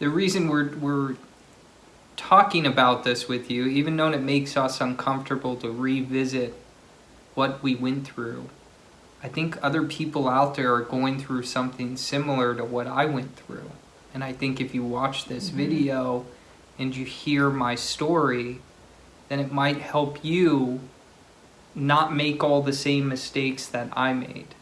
the reason we're we're talking about this with you, even though it makes us uncomfortable to revisit what we went through, I think other people out there are going through something similar to what I went through. And I think if you watch this Mhm. video and you hear my story, then it might help you not make all the same mistakes that I made.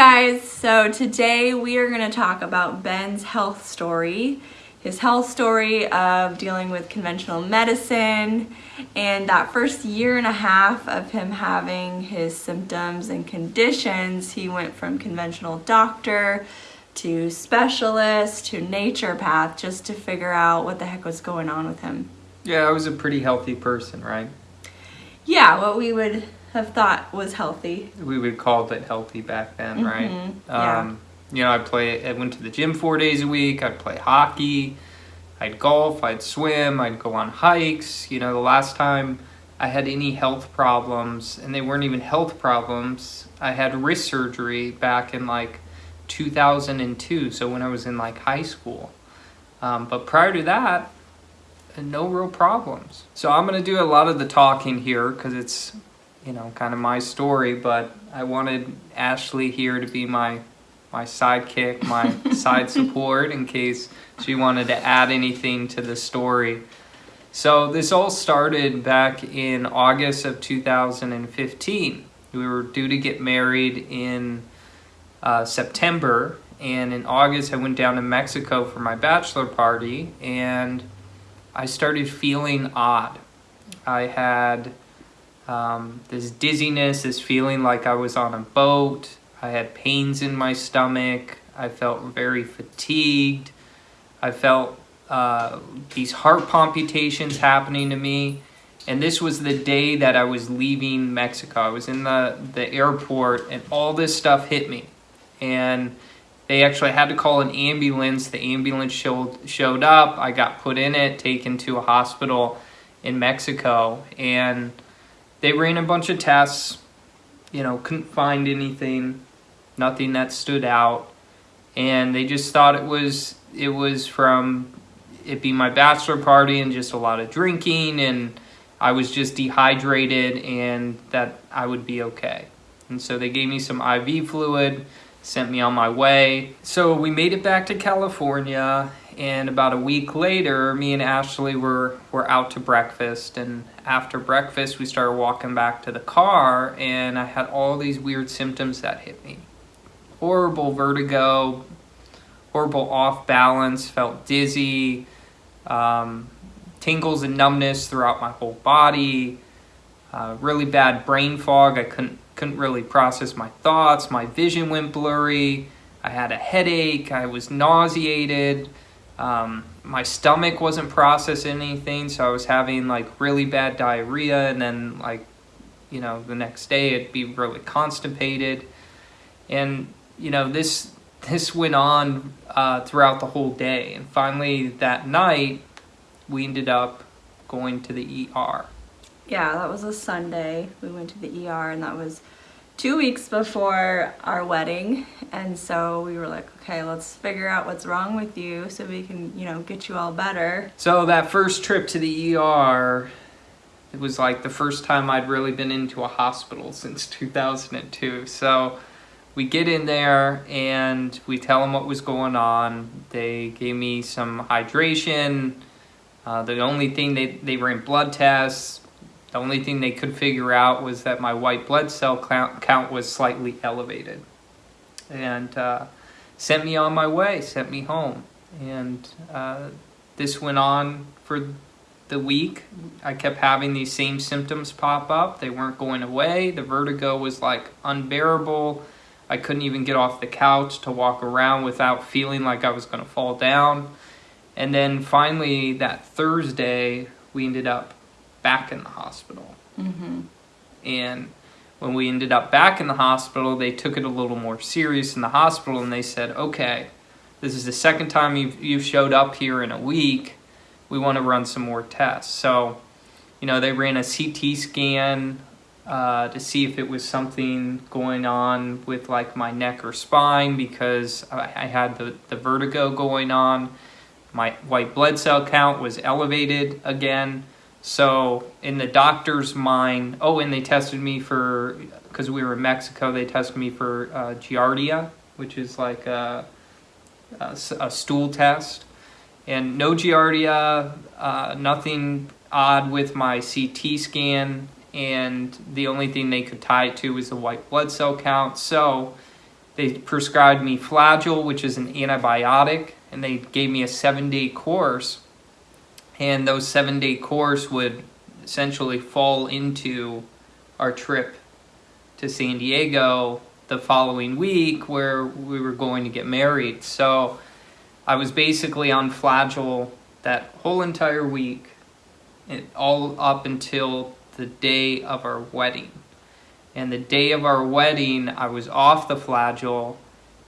Guys, so today we are going to talk about Ben's health story. His health story of dealing with conventional medicine and that first year and a half of him having his symptoms and conditions. He went from conventional doctor to specialist to naturopath just to figure out what the heck was going on with him. Yeah, I was a pretty healthy person, right? Yeah, what we would have thought was healthy. We would call it healthy back then, right? Mhm, yeah. Um, you know, I play. I went to the gym four days a week. I'd play hockey. I'd golf. I'd swim. I'd go on hikes. You know, the last time I had any health problems, and they weren't even health problems. I had wrist surgery back in like 2002. So when I was in like high school. Um, but prior to that, no real problems. So I'm gonna do a lot of the talking here because it's you know, kind of my story, but I wanted Ashley here to be my my sidekick, my side support in case she wanted to add anything to the story. So this all started back in August of 2015. We were due to get married in uh, September, and in August I went down to Mexico for my bachelor party, and I started feeling odd. I had um, this dizziness, this feeling like I was on a boat. I had pains in my stomach. I felt very fatigued. I felt uh, these heart palpitations happening to me. And this was the day that I was leaving Mexico. I was in the, the airport and all this stuff hit me. And they actually had to call an ambulance. The ambulance showed, showed up. I got put in it, taken to a hospital in Mexico. And they ran a bunch of tests, you know, couldn't find anything, nothing that stood out, and they just thought it was it was from it being my bachelor party and just a lot of drinking and I was just dehydrated and that I would be okay. And so they gave me some IV fluid, sent me on my way. So we made it back to California and about a week later me and Ashley were were out to breakfast and after breakfast we started walking back to the car and I had all these weird symptoms that hit me. Horrible vertigo, horrible off balance, felt dizzy, um, tingles and numbness throughout my whole body, uh, really bad brain fog. I couldn't couldn't really process my thoughts. My vision went blurry. I had a headache. I was nauseated. Um, my stomach wasn't processing anything, so I was having like really bad diarrhea, and then like, you know, the next day it'd be really constipated, and you know this this went on uh, throughout the whole day, and finally that night we ended up going to the ER. Yeah, that was a Sunday. We went to the ER and that was two weeks before our wedding. And so we were like, okay, let's figure out what's wrong with you so we can, you know, get you all better. So that first trip to the ER, it was like the first time I'd really been into a hospital since 2002. So we get in there and we tell them what was going on. They gave me some hydration. Uh, the only thing they, they ran blood tests. The only thing they could figure out was that my white blood cell count, was slightly elevated. And uh, sent me on my way, sent me home. And uh, this went on for the week. I kept having these same symptoms pop up. They weren't going away. The vertigo was like unbearable. I couldn't even get off the couch to walk around without feeling like I was going to fall down. And then finally, that Thursday, we ended up back in the hospital. Mm-hmm. And when we ended up back in the hospital, they took it a little more serious in the hospital and they said, okay, this is the second time you've, you've showed up here in a week. We want to run some more tests. So, you know, they ran a CT scan uh, to see if it was something going on with like my neck or spine because I, I had the, the vertigo going on. My white blood cell count was elevated again. So, in the doctor's mind, oh, and they tested me for, because we were in Mexico, they tested me for uh, Giardia, which is like a, a, a stool test. And no Giardia, uh, nothing odd with my CT scan, and the only thing they could tie it to was the white blood cell count. So, they prescribed me Flagyl, which is an antibiotic, and they gave me a seven day course and those seven day course would essentially fall into our trip to San Diego the following week where we were going to get married. So I was basically on Flagyl that whole entire week, all up until the day of our wedding. And the day of our wedding, I was off the Flagyl,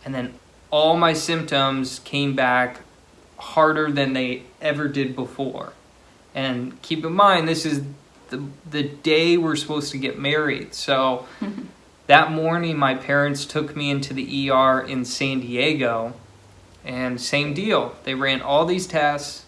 and then all my symptoms came back harder than they ever did before. And keep in mind, this is the, the day we're supposed to get married. So that morning, my parents took me into the ER in San Diego, and same deal. They ran all these tests,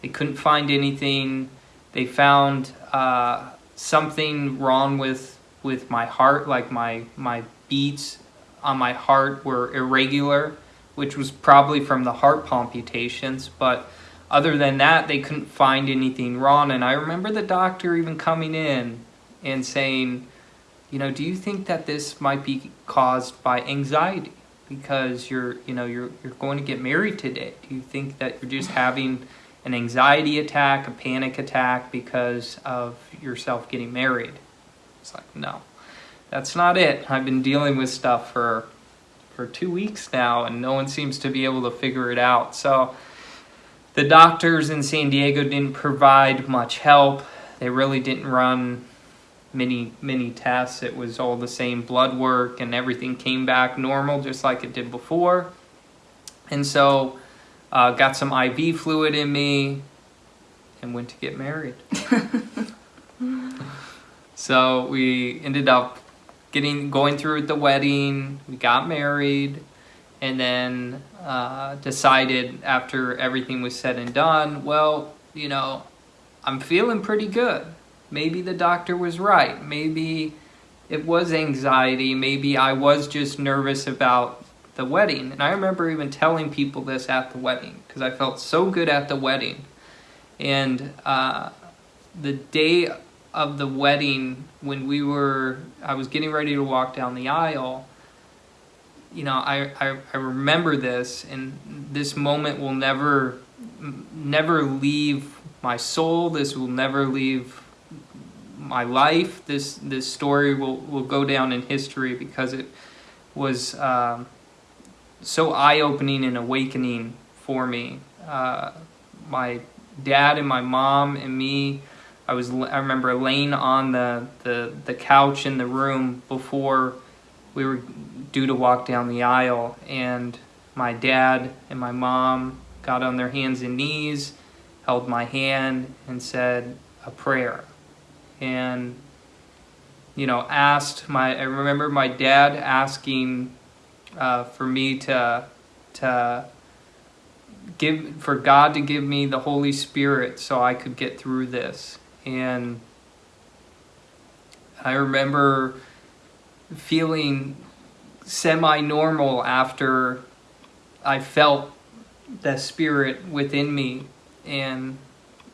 they couldn't find anything. They found uh, something wrong with with my heart, like my my beats on my heart were irregular which was probably from the heart palpitations. But other than that, they couldn't find anything wrong. And I remember the doctor even coming in and saying, you know, do you think that this might be caused by anxiety? Because you're, you know, you're, you're going to get married today. Do you think that you're just having an anxiety attack, a panic attack because of yourself getting married? It's like, no, that's not it. I've been dealing with stuff for for two weeks now, and no one seems to be able to figure it out. So the doctors in San Diego didn't provide much help. They really didn't run many many tests. It was all the same blood work, and everything came back normal, just like it did before. And so, uh, got some IV fluid in me, and went to get married. so we ended up getting going through the wedding. We got married, and then uh, decided after everything was said and done, well, you know, I'm feeling pretty good. Maybe the doctor was right. Maybe it was anxiety. Maybe I was just nervous about the wedding. And I remember even telling people this at the wedding because I felt so good at the wedding. And uh, the day of the wedding when we were I was getting ready to walk down the aisle you know I, I, I remember this and this moment will never never leave my soul this will never leave my life this this story will, will go down in history because it was um, so eye-opening and awakening for me. Uh, my dad and my mom and me I was I remember laying on the, the, the couch in the room before we were due to walk down the aisle and my dad and my mom got on their hands and knees, held my hand and said a prayer. And you know, asked my I remember my dad asking uh, for me to to give for God to give me the Holy Spirit so I could get through this and I remember feeling semi-normal after I felt the spirit within me. And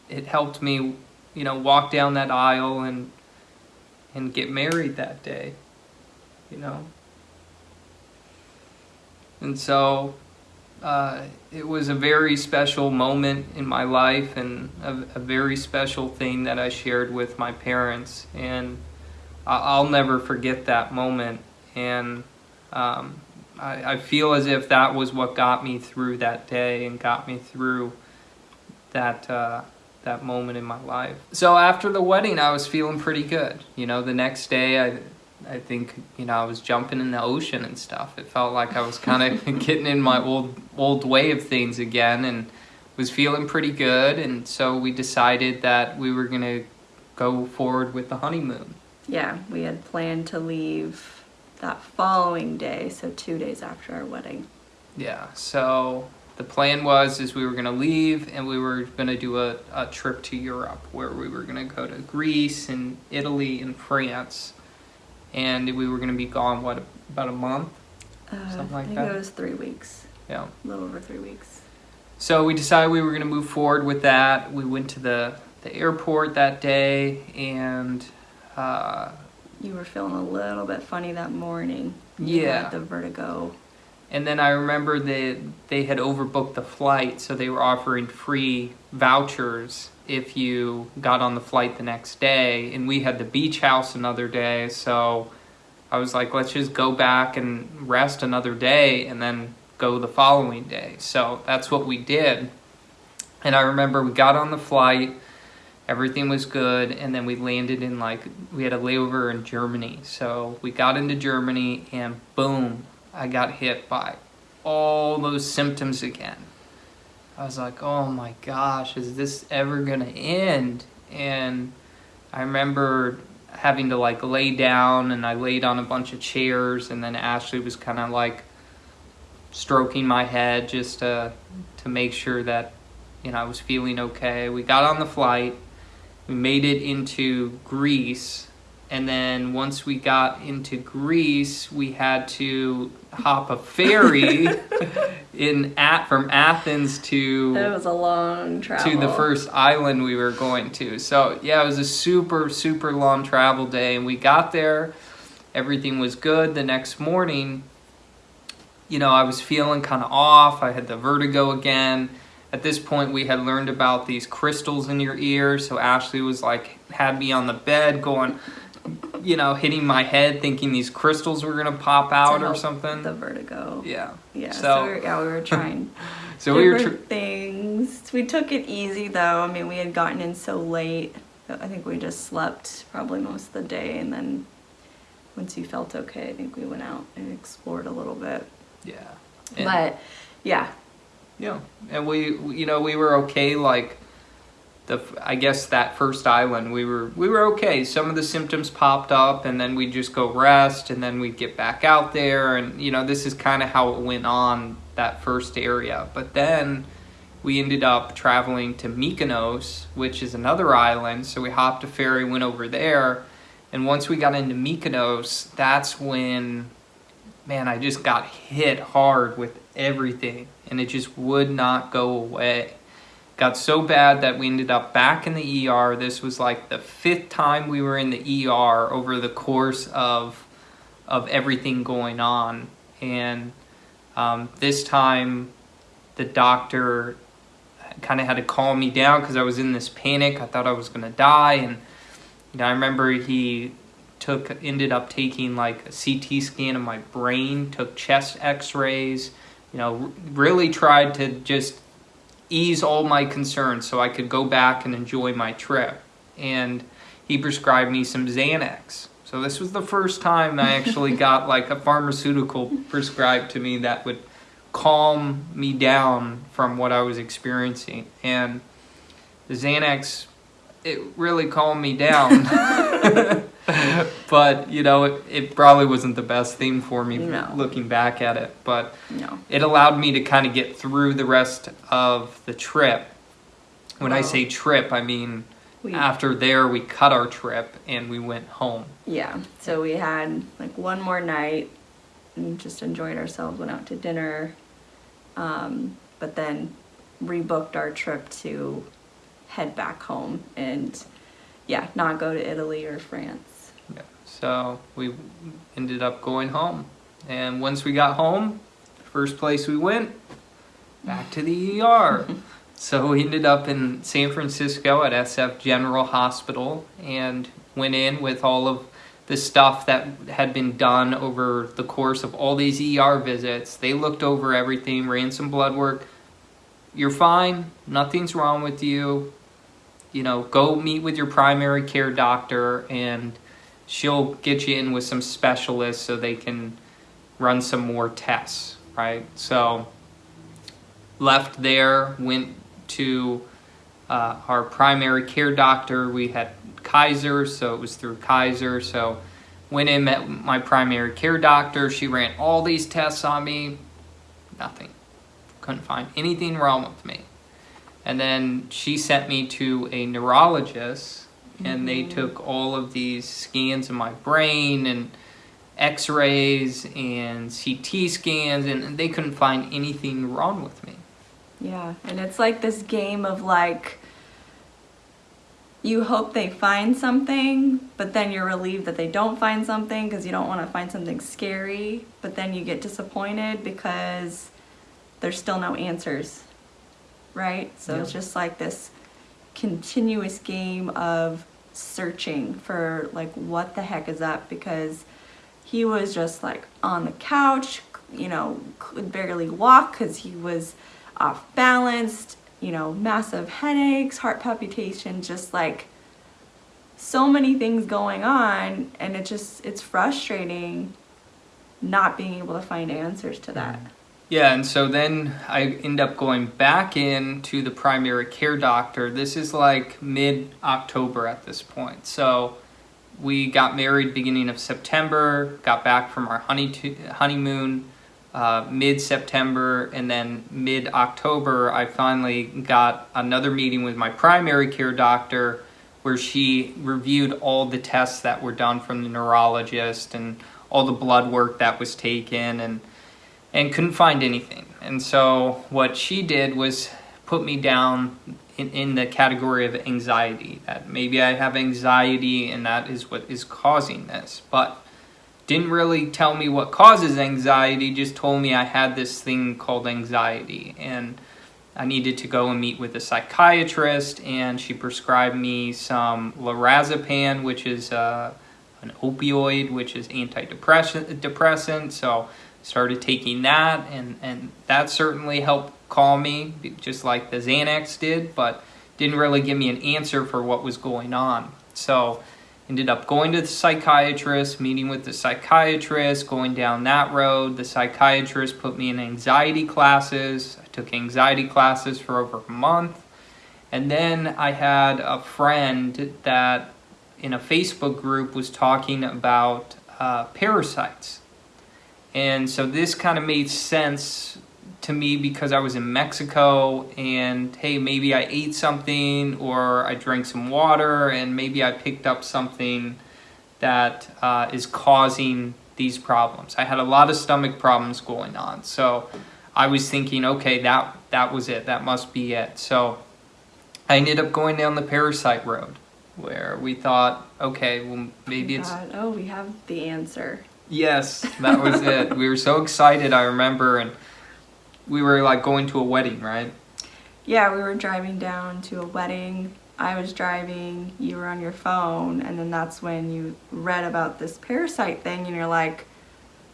it helped me you know walk down that aisle and and get married that day you know? And so uh, it was a very special moment in my life and a, a, very special thing that I shared with my parents. And I'll never forget that moment. And um, I, I, feel as if that was what got me through that day and got me through that. Uh, that moment in my life. So after the wedding, I was feeling pretty good. You know, the next day, I I think you know I was jumping in the ocean and stuff. It felt like I was kind of getting in my old old way of things again, and was feeling pretty good. And so we decided that we were gonna go forward with the honeymoon. yeah, we had planned to leave that following day, so two days after our wedding. Yeah. So the plan was is we were gonna leave and we were gonna do a, a trip to Europe where we were gonna go to Greece and Italy and France, and we were gonna be gone what about a month. Uh, Something like that. I think that. it was three weeks, Yeah. a little over three weeks. So we decided we were going to move forward with that. We went to the, the airport that day and uh, You were feeling a little bit funny that morning. You Yeah. the vertigo. and then I remember that they had overbooked the flight, so they were offering free vouchers if you got on the flight the next day. And we had the beach house another day, so I was like, let's just go back and rest another day and then go the following day. So that's what we did. And I remember we got on the flight, everything was good, and then we landed in like, we had a layover in Germany. So we got into Germany and boom, I got hit by all those symptoms again. I was like, oh my gosh, is this ever gonna end? And I remember having to like lay down and I laid on a bunch of chairs and then Ashley was kind of like stroking my head just to to make sure that you know I was feeling okay. We got on the flight. We made it into Greece and then once we got into Greece, we had to hop a ferry in at from Athens to It was a long travel. to the first island we were going to. So yeah, it was a super super long travel day, and we got there. Everything was good. The next morning, you know, I was feeling kind of off. I had the vertigo again. At this point, we had learned about these crystals in your ear. So Ashley was like, had me on the bed going, you know, hitting my head, thinking these crystals were gonna pop out or something. The vertigo. yeah. Yeah. So, So- we were, yeah, we were trying. So we were. things. We took it easy though. I mean, we had gotten in so late. I think we just slept probably most of the day, and then once you felt okay, I think we went out and explored a little bit. yeah. And- but yeah, Yeah, and we- you know, we were okay. Like the, I guess that first island, we were we were okay. Some of the symptoms popped up, and then we'd just go rest, and then we'd get back out there, and you know, this is kind of how it went on that first area. But then we ended up traveling to Mykonos, which is another island. So we hopped a ferry, went over there, and once we got into Mykonos, that's when man, I just got hit hard with everything and it just would not go away. Got so bad that we ended up back in the ER. This was like the fifth time we were in the ER over the course of of everything going on. And um, this time, the doctor kind of had to calm me down because I was in this panic. I thought I was going to die. And you know, I remember he took ended up taking like a CT scan of my brain, took chest X-rays. You know, really tried to just ease all my concerns so I could go back and enjoy my trip. And he prescribed me some Xanax. So this was the first time I actually got like a pharmaceutical prescribed to me that would calm me down from what I was experiencing. And the Xanax, it really calmed me down. but, you know, it, it probably wasn't the best theme for me No. looking back at it. But no. it allowed me to kind of get through the rest of the trip. When I say trip, I mean We after there we cut our trip and we went home. yeah. So we had like one more night and just enjoyed ourselves. Went out to dinner, um, but then rebooked our trip to head back home and yeah, not go to Italy or France. So we ended up going home. And once we got home, first place we went, back to the ER. so we ended up in San Francisco at SF General Hospital and went in with all of the stuff that had been done over the course of all these ER visits. They looked over everything, ran some blood work. You're fine, nothing's wrong with you. You know, go meet with your primary care doctor and she'll get you in with some specialists so they can run some more tests, right? So left there, went to uh, our primary care doctor. We had Kaiser, so it was through Kaiser. So went in, met my primary care doctor. She ran all these tests on me. Nothing. Couldn't find anything wrong with me. And then she sent me to a neurologist, and they took all of these scans of my brain and x-rays and CT scans and they couldn't find anything wrong with me. Yeah, and it's like this game of like you hope they find something, but then you're relieved that they don't find something because you don't want to find something scary, but then you get disappointed because there's still no answers. Right? So Yeah. it's just like this continuous game of searching for like what the heck is up because he was just like on the couch, you know, could barely walk because he was off balanced, you know, massive headaches, heart palpitations, just like so many things going on. And it just, it's frustrating not being able to find answers to that. Mm. Yeah, and so then I end up going back in to the primary care doctor. This is like mid October at this point. So we got married beginning of September, got back from our honey honeymoon uh, mid September, and then mid October, I finally got another meeting with my primary care doctor where she reviewed all the tests that were done from the neurologist and all the blood work that was taken and and couldn't find anything. And so what she did was put me down in, in the category of anxiety, that maybe I have anxiety and that is what is causing this. But didn't really tell me what causes anxiety, just told me I had this thing called anxiety. And I needed to go and meet with a psychiatrist, and she prescribed me some lorazepam, which is uh, an opioid, which is antidepressant. So started taking that, and and that certainly helped calm me, just like the Xanax did, but didn't really give me an answer for what was going on. So ended up going to the psychiatrist, meeting with the psychiatrist, going down that road. The psychiatrist put me in anxiety classes. I took anxiety classes for over a month. And then I had a friend that in a Facebook group was talking about uh, parasites. And so this kind of made sense to me because I was in Mexico and hey, maybe I ate something or I drank some water and maybe I picked up something that uh, is causing these problems. I had a lot of stomach problems going on. So I was thinking, okay, that, that was it. That must be it. So I ended up going down the parasite road where we thought, okay, well, maybe it's God, oh, we have the answer. Yes, that was it. We were so excited, I remember, and we were like going to a wedding, right? Yeah, we were driving down to a wedding. I was driving, you were on your phone, and then that's when you read about this parasite thing, and you're like,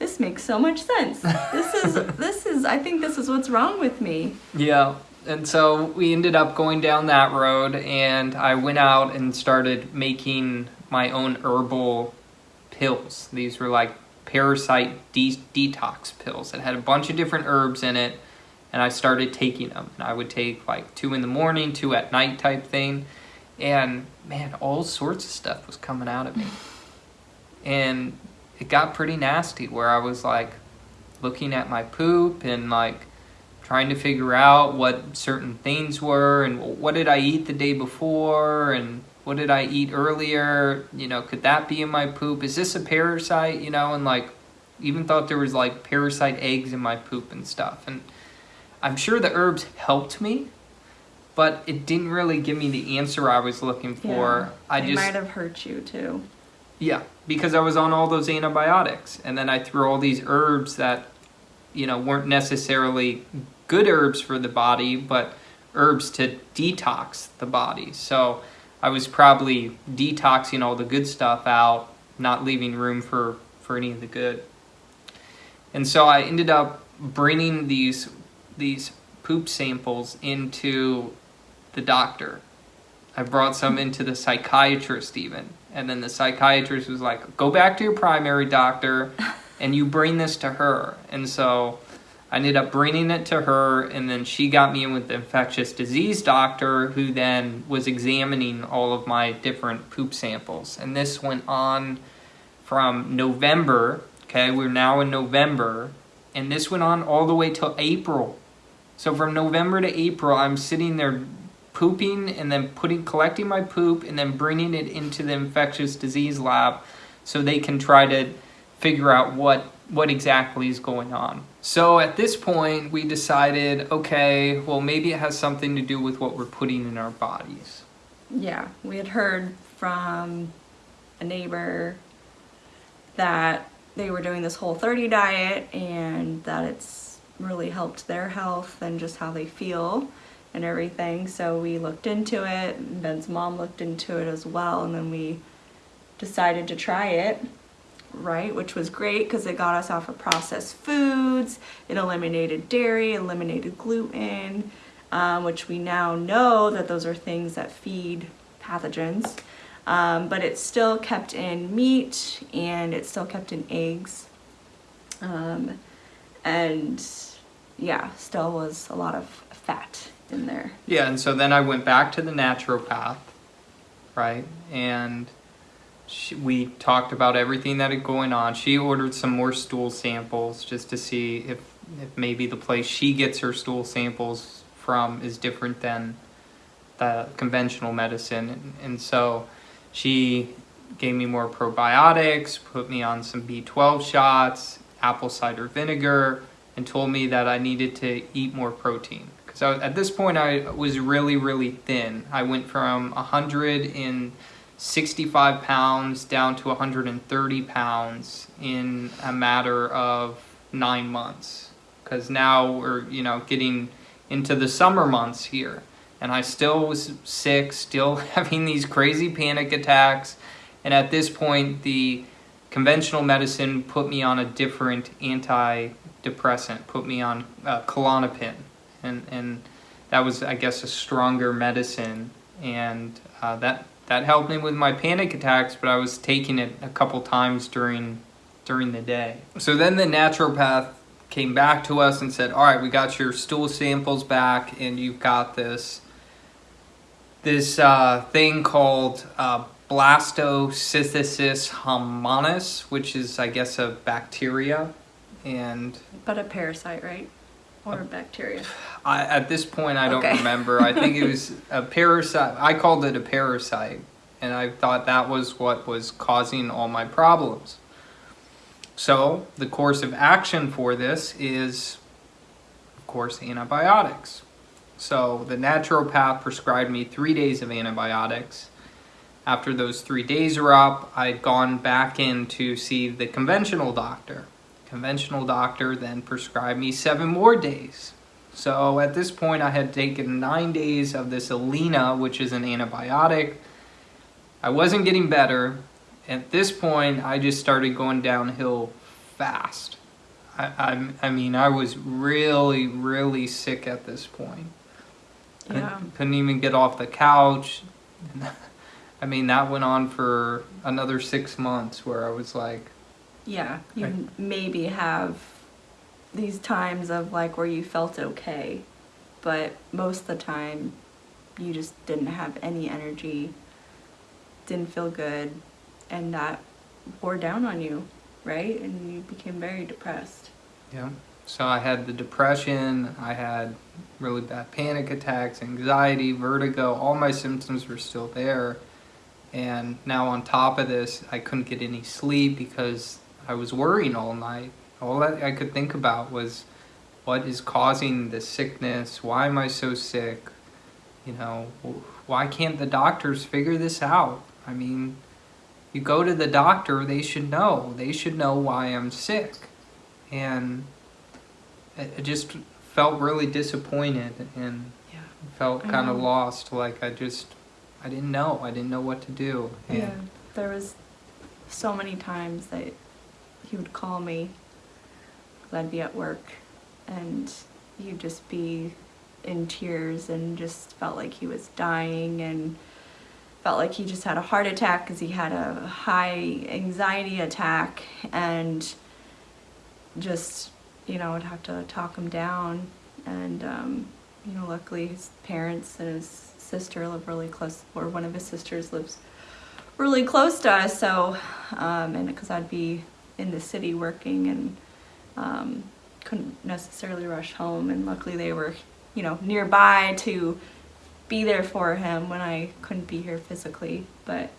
"This makes so much sense. This is this is. I think this is what's wrong with me." Yeah. And so we ended up going down that road, and I went out and started making my own herbal pills. These were like parasite de- detox pills that had a bunch of different herbs in it, and I started taking them. And I would take like two in the morning, two at night type thing, and man, all sorts of stuff was coming out of me. And it got pretty nasty where I was like looking at my poop and like trying to figure out what certain things were and what did I eat the day before and what did I eat earlier? You know, could that be in my poop? Is this a parasite? You know, and like even thought there was like parasite eggs in my poop and stuff. And I'm sure the herbs helped me, but it didn't really give me the answer I was looking for. I they just might have hurt you too. yeah, because I was on all those antibiotics, and then I threw all these herbs that, you know, weren't necessarily good herbs for the body, but herbs to detox the body. So I was probably detoxing all the good stuff out, not leaving room for for any of the good. And so I ended up bringing these these poop samples into the doctor. I brought some into the psychiatrist even. And then the psychiatrist was like, go back to your primary doctor and you bring this to her. And so I ended up bringing it to her, and then she got me in with the infectious disease doctor, who then was examining all of my different poop samples. And this went on from November. Okay, we're now in November, and this went on all the way till April. So from November to April, I'm sitting there pooping and then putting collecting my poop and then bringing it into the infectious disease lab so they can try to figure out what what exactly is going on. So at this point, we decided, okay, well maybe it has something to do with what we're putting in our bodies. Yeah, we had heard from a neighbor that they were doing this whole 30 diet and that it's really helped their health and just how they feel and everything. So we looked into it. Ben's mom looked into it as well, and then we decided to try it, right? Which was great because it got us off of processed foods. It eliminated dairy, eliminated gluten, um, which we now know that those are things that feed pathogens. Um, but it's still kept in meat and it's still kept in eggs. Um, and yeah, still was a lot of fat in there. Yeah, and so then I went back to the naturopath, right? And she, we talked about everything that had going on. She ordered some more stool samples just to see if, if maybe the place she gets her stool samples from is different than the conventional medicine. And, and so she gave me more probiotics, put me on some B12 shots, apple cider vinegar, and told me that I needed to eat more protein. So at this point, I was really, really thin. I went from 165 pounds down to 130 pounds in a matter of nine months. Because now we're, you know, getting into the summer months here. And I still was sick, still having these crazy panic attacks. And at this point, the conventional medicine put me on a different antidepressant, put me on uh, Klonopin and and that was I guess a stronger medicine, and uh, that that helped me with my panic attacks. But I was taking it a couple times during during the day. So then the naturopath came back to us and said, "All right, we got your stool samples back, and you've got this." This uh, thing called uh, Blastocystis hominis, which is, I guess, a bacteria, and but a parasite, right? Or bacteria? I, at this point, I don't okay. remember. I think it was a parasite. I called it a parasite, and I thought that was what was causing all my problems. So, the course of action for this is, of course, antibiotics. So, the naturopath prescribed me three days of antibiotics. After those three days were up, I'd gone back in to see the conventional doctor conventional doctor then prescribed me seven more days. So at this point, I had taken nine days of this Alinia, which is an antibiotic. I wasn't getting better. At this point, I just started going downhill fast. I, I, I mean, I was really, really sick at this point. Yeah. I couldn't even get off the couch. I mean, that went on for another six months where I was like, yeah, you right. maybe have these times of like where you felt okay, but most of the time you just didn't have any energy, didn't feel good, and that wore down on you, right? And you became very depressed. Yeah. So I had the depression, I had really bad panic attacks, anxiety, vertigo, all my symptoms were still there. And now on top of this, I couldn't get any sleep because I was worrying all night. All that I could think about was what is causing the sickness? Why am I so sick? You know, why can't the doctors figure this out? I mean, you go to the doctor, they should know. They should know why I'm sick. And it just felt really disappointed and yeah, felt kind of lost. Like I just, I didn't know. I didn't know what to do. And yeah, there was so many times that he would call me because I'd be at work and he'd just be in tears and just felt like he was dying and felt like he just had a heart attack because he had a high anxiety attack and just you know, would have to talk him down. And, um, you know, luckily his parents and his sister live really close, or one of his sisters lives really close to us. So, um, and because I'd be in the city working and um, couldn't necessarily rush home. And luckily they were, you know, nearby to be there for him when I couldn't be here physically. But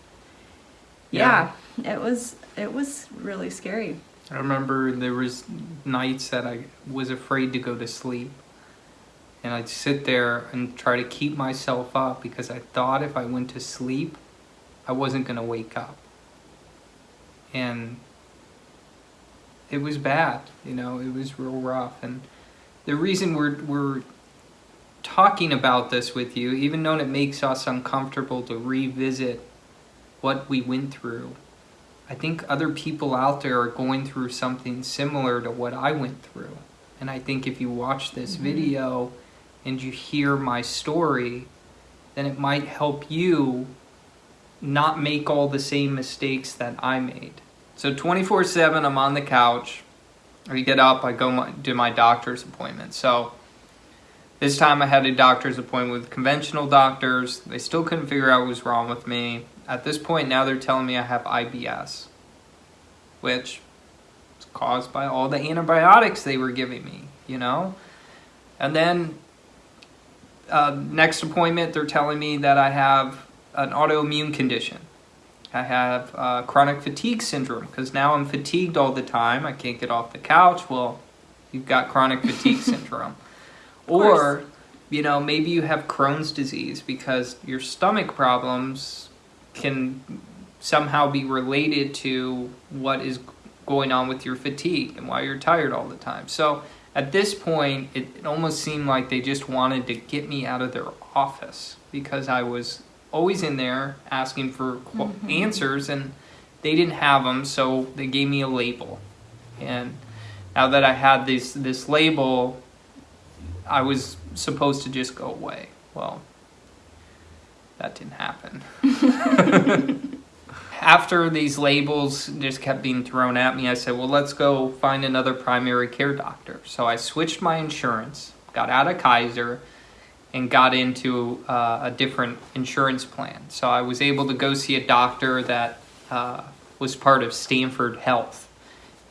yeah, yeah it was it was really scary. I remember there was nights that I was afraid to go to sleep. And I'd sit there and try to keep myself up because I thought if I went to sleep, I wasn't going to wake up. And it was bad, you know, it was real rough. And the reason we're, we're talking about this with you, even though it makes us uncomfortable to revisit what we went through, I think other people out there are going through something similar to what I went through. And I think if you watch this mm-hmm. video and you hear my story, then it might help you not make all the same mistakes that I made. So 24 7, I'm on the couch. I get up, I go my, do my doctor's appointment. So this time I had a doctor's appointment with conventional doctors. They still couldn't figure out what was wrong with me. At this point, now they're telling me I have IBS, which is caused by all the antibiotics they were giving me, you know? And then uh, next appointment, they're telling me that I have an autoimmune condition. I have uh, chronic fatigue syndrome because now I'm fatigued all the time. I can't get off the couch. Well, you've got chronic fatigue syndrome. Or, you know, maybe you have Crohn's disease because your stomach problems can somehow be related to what is going on with your fatigue and why you're tired all the time. So at this point, it, it almost seemed like they just wanted to get me out of their office because I was always in there asking for mm-hmm. answers and they didn't have them so they gave me a label. And now that i had this this label i was supposed to just go away. Well that didn't happen. After these labels just kept being thrown at me i said well let's go find another primary care doctor. So i switched my insurance got out of kaiser and got into uh, a different insurance plan. So I was able to go see a doctor that uh, was part of Stanford Health.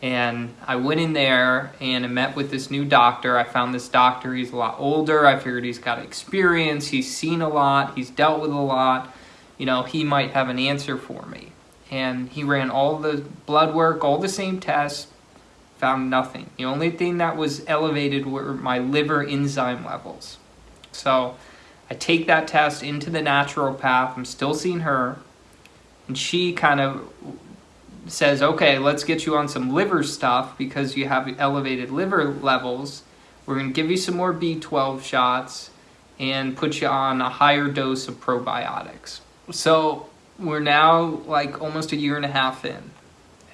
And I went in there and I met with this new doctor. I found this doctor, he's a lot older. I figured he's got experience, he's seen a lot, he's dealt with a lot. You know, he might have an answer for me. And he ran all the blood work, all the same tests, found nothing. The only thing that was elevated were my liver enzyme levels. So I take that test into the naturopath. I'm still seeing her. And she kind of says, okay, let's get you on some liver stuff because you have elevated liver levels. We're going to give you some more B12 shots and put you on a higher dose of probiotics. So we're now like almost a year and a half in.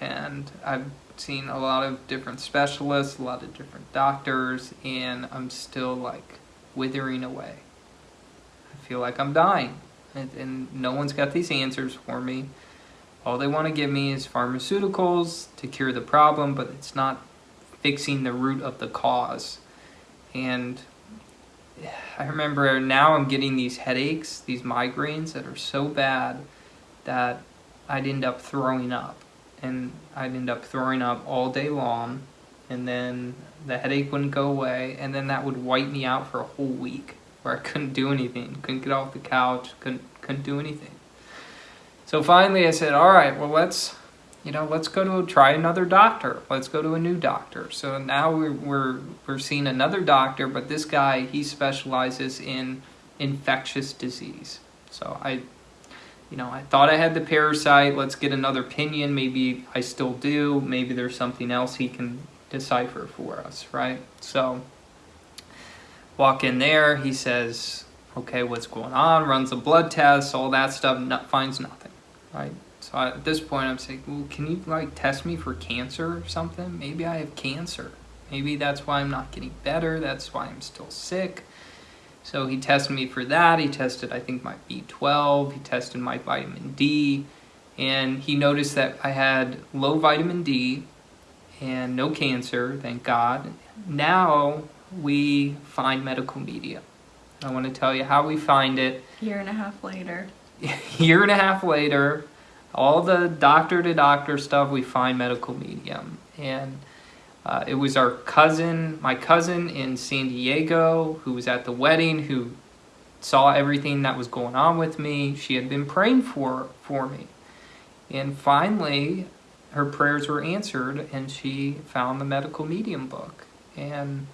And I've seen a lot of different specialists, a lot of different doctors, and I'm still like withering away. I feel like I'm dying, and, and no one's got these answers for me. All they want to give me is pharmaceuticals to cure the problem, but it's not fixing the root of the cause. And I remember now I'm getting these headaches, these migraines that are so bad that I'd end up throwing up. And I'd end up throwing up all day long and then the headache wouldn't go away, and then that would wipe me out for a whole week, where I couldn't do anything, couldn't get off the couch, couldn't couldn't do anything. So finally, I said, "All right, well let's, you know, let's go to try another doctor. Let's go to a new doctor." So now we're we're we're seeing another doctor, but this guy he specializes in infectious disease. So I you know, I thought I had the parasite. Let's get another opinion. Maybe I still do. Maybe there's something else he can decipher for us, right? So walk in there, he says, okay, what's going on? Runs a blood test, all that stuff, not, finds nothing, right? So I, at this point, I'm saying, well, can you like test me for cancer or something? Maybe I have cancer. Maybe that's why I'm not getting better. That's why I'm still sick. So he tested me for that. He tested, I think, my B12. He tested my vitamin D. And he noticed that I had low vitamin D and no cancer, thank God. now we find medical medium. I want to tell you how we find it. Year and a half later. Year and a half later, all the doctor to doctor stuff, we find medical medium. And uh, it was our cousin, my cousin in San Diego, who was at the wedding, who saw everything that was going on with me. She had been praying for for me. And finally, her prayers were answered and she found the medical medium book. And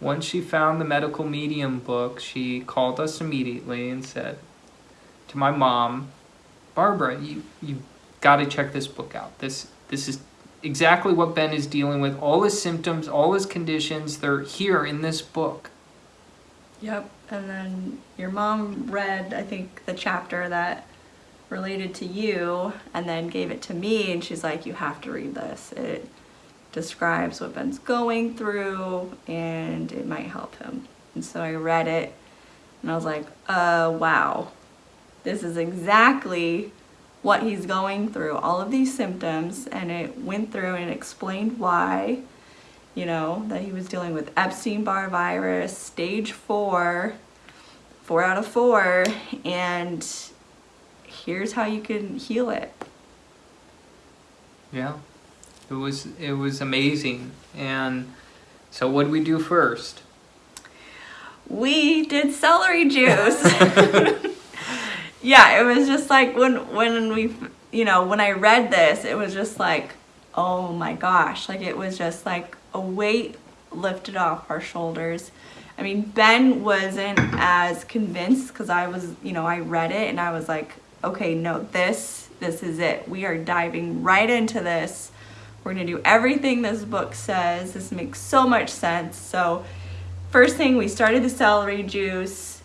once she found the medical medium book, she called us immediately and said to my mom, Barbara, you you got to check this book out. This this is exactly what Ben is dealing with. All his symptoms, all his conditions, they're here in this book. Yep. And then your mom read, I think, the chapter that related to you and then gave it to me and she's like, you have to read this. It describes what Ben's going through and it might help him. And so I read it and I was like, uh, wow. This is exactly what he's going through, all of these symptoms, and it went through and explained why, you know, that he was dealing with Epstein-Barr virus, stage four, four out of four, and here's how you can heal it. Yeah, it was it was amazing. And so, what did we do first? We did celery juice. yeah, it was just like when when we you know when I read this, it was just like, oh my gosh, like it was just like a weight lifted off our shoulders. I mean, Ben wasn't as convinced because I was, you know, I read it and I was like, okay, no, this, this is it. We are diving right into this. We're gonna do everything this book says. This makes so much sense. So, first thing, we started the celery juice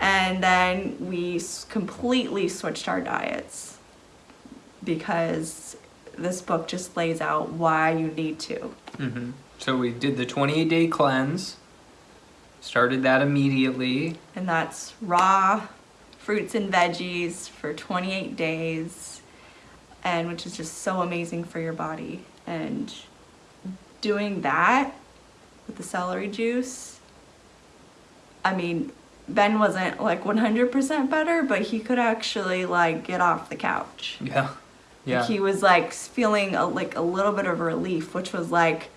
and then we completely switched our diets because this book just lays out why you need to. Mm-hmm. So we did the 28 day cleanse, started that immediately. And that's raw fruits and veggies for 28 days, and which is just so amazing for your body. And doing that with the celery juice, I mean, Ben wasn't like 100% better, but he could actually like get off the couch. Yeah. Yeah. Like, he was like feeling a, like a little bit of relief, which was like,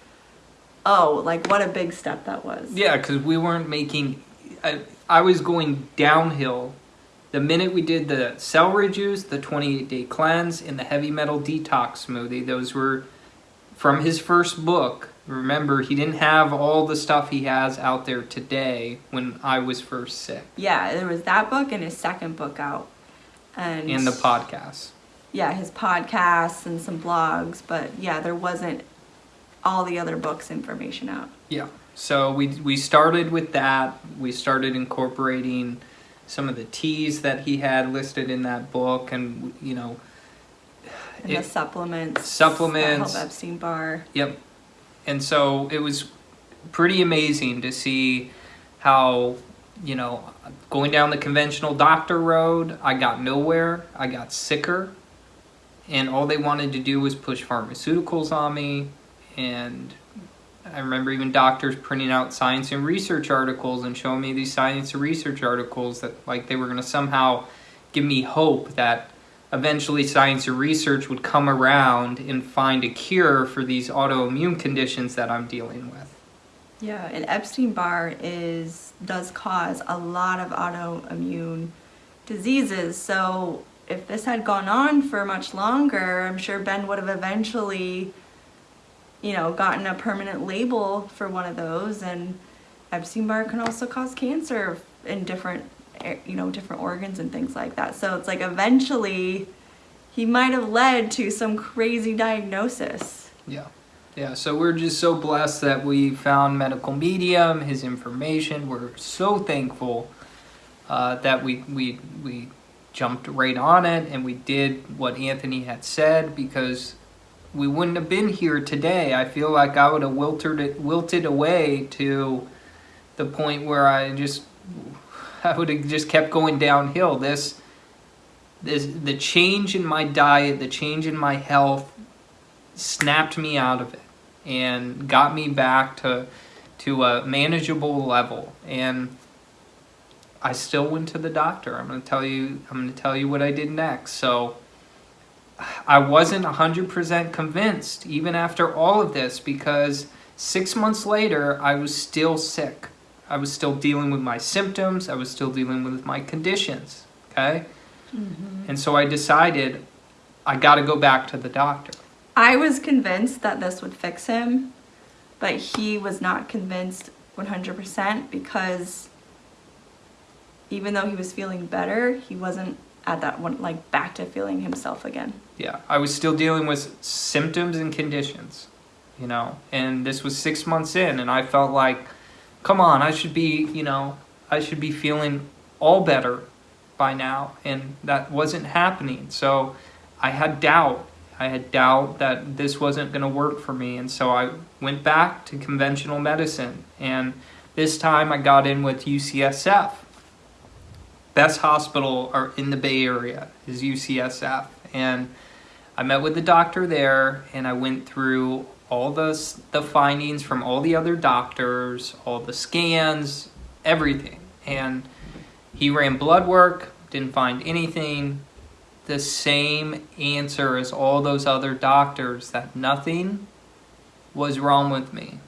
oh, like what a big step that was. Yeah, because we weren't making. I, I was going downhill. The minute we did the celery juice, the 28 day cleanse, and the heavy metal detox smoothie, those were from his first book. Remember, he didn't have all the stuff he has out there today when I was first sick. Yeah, there was that book and his second book out. And And the podcast. yeah, his podcasts and some blogs, but yeah, there wasn't all the other books information out. Yeah. So we we started with that. We started incorporating some of the teas that he had listed in that book, and you know, And It- the supplements. Supplements. Help Epstein Barr. Yep. And so it was pretty amazing to see how, you know, going down the conventional doctor road, I got nowhere. I got sicker. And all they wanted to do was push pharmaceuticals on me. And I remember even doctors printing out science and research articles and showing me these science and research articles that, like, they were going to somehow give me hope that eventually science and research would come around and find a cure for these autoimmune conditions that I'm dealing with. Yeah, and Epstein Barr is does cause a lot of autoimmune diseases. So if this had gone on for much longer, I'm sure Ben would have eventually, you know, gotten a permanent label for one of those. And Epstein Barr can also cause cancer in different, eh, you know, different organs and things like that. So it's like eventually, he might have led to some crazy diagnosis. Yeah. Yeah, so we're just so blessed that we found Medical Medium, his information. We're so thankful uh, that we, we, we jumped right on it and we did what Anthony had said because we wouldn't have been here today. I feel like I would have wilted, wilted away to the point where I just I would have just kept going downhill. This this the change in my diet, the change in my health snapped me out of it and got me back to to a manageable level. And I still went to the doctor. I'm going to tell you I'm going to tell you what I did next. So I wasn't 100% convinced even after all of this because 6 months later I was still sick. I was still dealing with my symptoms, I was still dealing with my conditions, okay? Mm-hmm. And so I decided I got to go back to the doctor. I was convinced that this would fix him, but he was not convinced 100% because even though he was feeling better, he wasn't at that one, like back to feeling himself again. Yeah, I was still dealing with symptoms and conditions, you know, and this was six months in, and I felt like, come on, I should be, you know, I should be feeling all better by now, and that wasn't happening. So I had doubt. I had doubt that this wasn't going to work for me, and so I went back to conventional medicine, and this time I got in with UCSF best hospital in the Bay Area is UCSF. And I met with the doctor there and I went through all the, the findings from all the other doctors, all the scans, everything. And he ran blood work, didn't find anything. The same answer as all those other doctors that nothing was wrong with me.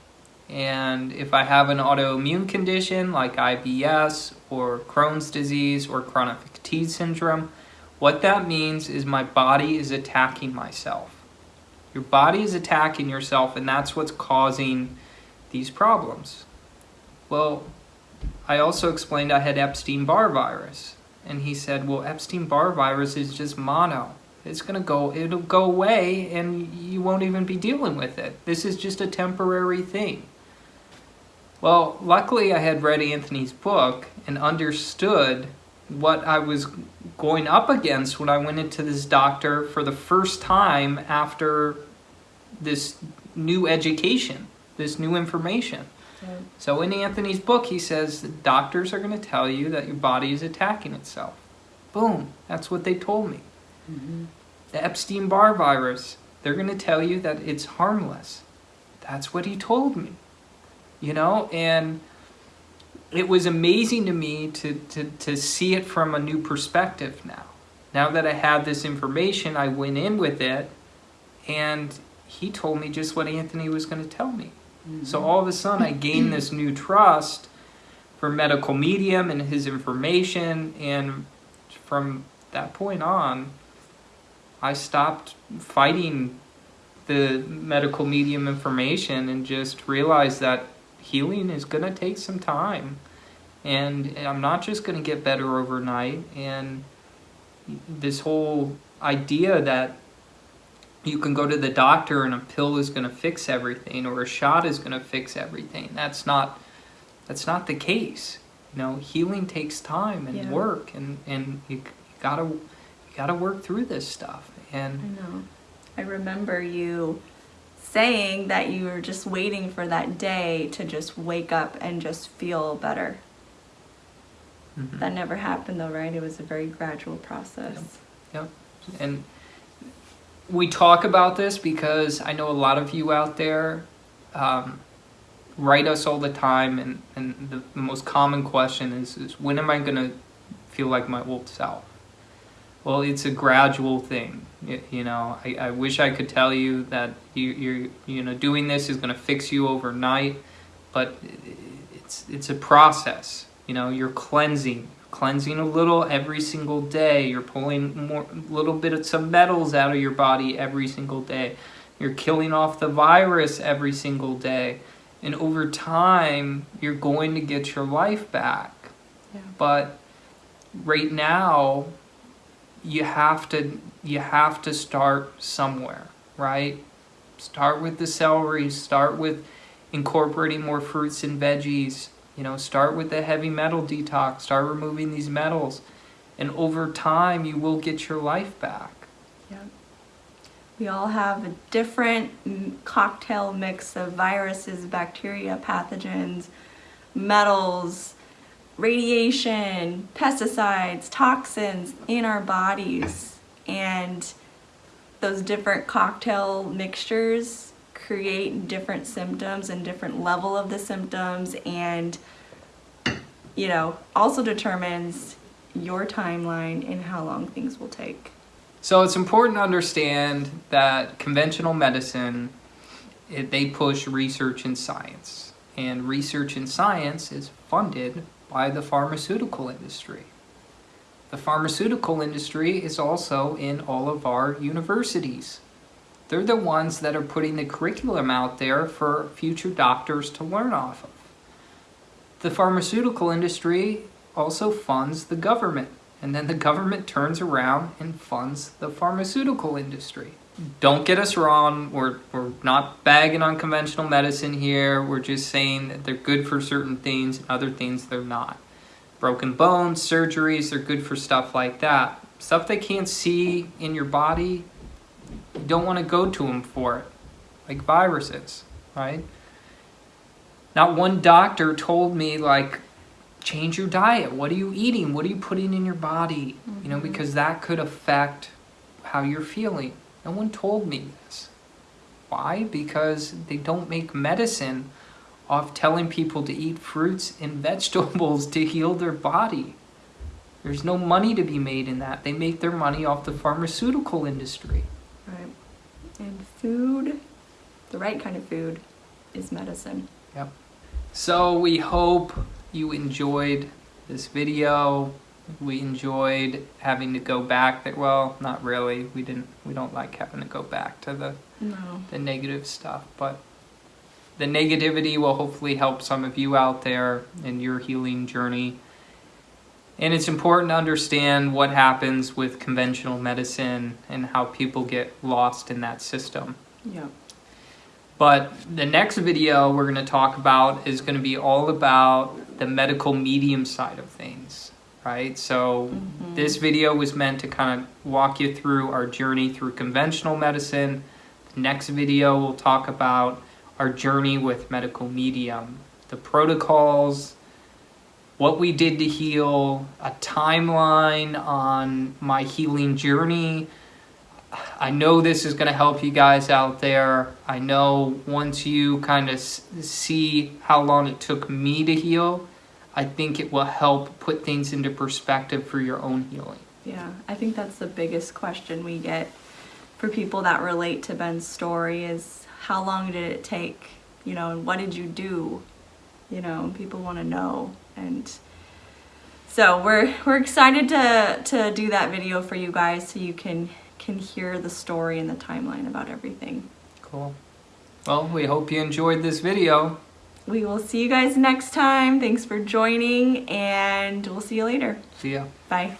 And if I have an autoimmune condition like IBS or Crohn's disease or chronic fatigue syndrome, what that means is my body is attacking myself. Your body is attacking yourself, and that's what's causing these problems. Well, I also explained I had Epstein Barr virus. And he said, Well, Epstein Barr virus is just mono. It's going to go, it'll go away, and you won't even be dealing with it. This is just a temporary thing. Well, luckily I had read Anthony's book and understood what I was going up against when I went into this doctor for the first time after this new education, this new information. Right. So in Anthony's book, he says doctors are going to tell you that your body is attacking itself. Boom, that's what they told me. Mm-hmm. The Epstein Barr virus, they're going to tell you that it's harmless. That's what he told me you know, and it was amazing to me to, to, to see it from a new perspective now. Now that I had this information, I went in with it, and he told me just what Anthony was going to tell me. Mm-hmm. So all of a sudden, I gained this new trust for medical medium and his information, and from that point on, I stopped fighting the medical medium information and just realized that healing is going to take some time. And I'm not just going to get better overnight. And this whole idea that you can go to the doctor and a pill is going to fix everything or a shot is going to fix everything. That's not that's not the case. You know, healing takes time and yeah. work and and you, you got to you got to work through this stuff. And I know. I remember you saying that you were just waiting for that day to just wake up and just feel better. Mm-hmm. That never happened though, right? It was a very gradual process. Yep. yep. And we talk about this because I know a lot of you out there um, write us all the time, and, and the, most common question is, is when am I going to feel like my old self? Well, it's a gradual thing. You, know, I, I wish I could tell you that you, you're, you know, doing this is going to fix you overnight, but it's, it's a process. You know, you're cleansing, cleansing a little every single day. You're pulling more, little bit of some metals out of your body every single day. You're killing off the virus every single day. And over time, you're going to get your life back. Yeah. But right now, you have to you have to start somewhere, right? Start with the celery, start with incorporating more fruits and veggies, you know, start with the heavy metal detox, start removing these metals, and over time you will get your life back. Yeah. We all have a different cocktail mix of viruses, bacteria, pathogens, metals, radiation, pesticides, toxins in our bodies. And those different cocktail mixtures create different symptoms and different level of the symptoms and you know also determines your timeline and how long things will take. So it's important to understand that conventional medicine, it, they push research and science. And research and science is funded by the pharmaceutical industry. The pharmaceutical industry is also in all of our universities. They're the ones that are putting the curriculum out there for future doctors to learn off of. The pharmaceutical industry also funds the government, and then the government turns around and funds the pharmaceutical industry. Don't get us wrong, we're, we're not bagging on conventional medicine here, we're just saying that they're good for certain things, and other things they're not. Broken bones, surgeries, they're good for stuff like that. Stuff they can't see in your body, you don't want to go to them for it, like viruses, right? Not one doctor told me, like, change your diet. What are you eating? What are you putting in your body? You know, mm-hmm. because that could affect how you're feeling. No one told me this. Why? Because they don't make medicine off telling people to eat fruits and vegetables to heal their body. There's no money to be made in that. They make their money off the pharmaceutical industry. Right. And food, the right kind of food, is medicine. Yep. So we hope you enjoyed this video. We enjoyed having to go back there. Well, not really. We didn't. We don't like having to go back to the no. the negative stuff, but the negativity will hopefully help some of you out there in your healing journey. And it's important to understand what happens with conventional medicine and how people get lost in that system. Yeah. But the next video we're going to talk about is going to be all about the medical medium side of things, right? So mm-hmm. this video was meant to kind of walk you through our journey through conventional medicine. The next video we'll talk about our journey with medical medium, the protocols, what we did to heal, a timeline on my healing journey, I know this is going to help you guys out there. I know once you kind of see how long it took me to heal, I think it will help put things into perspective for your own healing. Yeah, I think that's the biggest question we get for people that relate to Ben's story is how long did it take, you know, and what did you do? You know, people want to know and so we're we're excited to to do that video for you guys so you can can hear the story and the timeline about everything. Cool. Well, we hope you enjoyed this video. We will see you guys next time. Thanks for joining, and we'll see you later. See ya. Bye.